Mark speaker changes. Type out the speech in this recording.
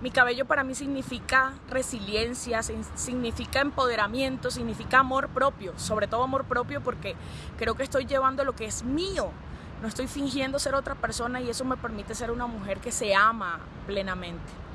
Speaker 1: Mi cabello para mí significa resiliencia, significa empoderamiento, significa amor propio, sobre todo amor propio porque creo que estoy llevando lo que es mío. No estoy fingiendo ser otra persona y eso me permite ser una mujer que se ama plenamente.